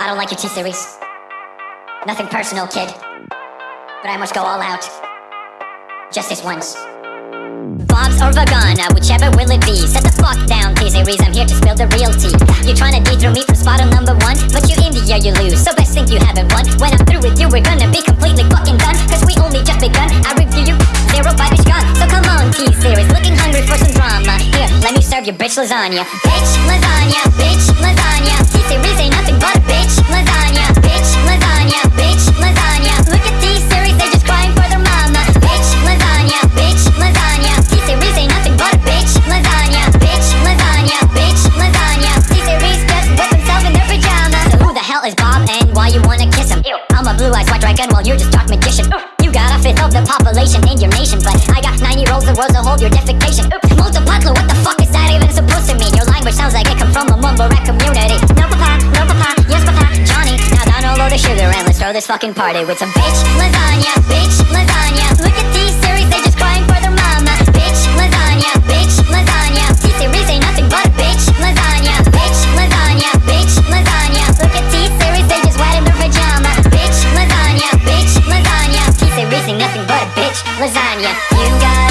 I don't like your T-Series. Nothing personal, kid. But I must go all out. Just this once. Bob's or Vagana, whichever will it be? Set the fuck down, T-Series, I'm here to spill the real tea. You're trying to dethrone me from spot on number one But you India, you lose, so best think you haven't won. When I'm through with you, we're gonna be completely fucking done. Cause we only just begun, I review you, zero bitch gun So come on, T-Series, looking hungry for some drama. Here, let me serve you bitch lasagna. Bitch lasagna, bitch lasagna. T-Series a blue-eyed white dragon while you're just dark magician Ooh. You got a fifth of the population in your nation But I got nine year olds the world to hold your defecation Oops, multipatlo, what the fuck is that even supposed to mean? Your language sounds like it come from a mumble rap community No papa, no papa, yes papa, Johnny Now down a load of sugar and let's throw this fucking party with some bitch lasagna, bitch lasagna Look lasagna. You got